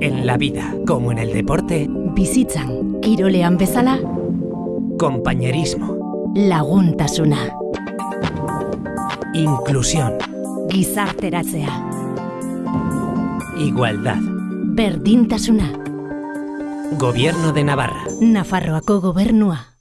En la vida, como en el deporte, Bizitzan, kirolean bezala, compañerismo, laguntasuna, inclusión, gizarteratzea, igualdad. berdintasuna, Gobierno de Navarra. Nafarroako gobernua.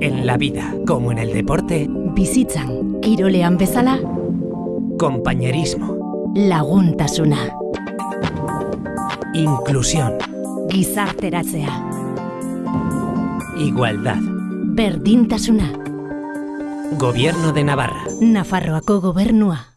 En la vida, como en el deporte, Bizitzan, kirolean bezala, compañerismo, laguntasuna, inclusión, gizarteratzea, igualdad. berdintasuna, Gobierno de Navarra. Nafarroako gobernua.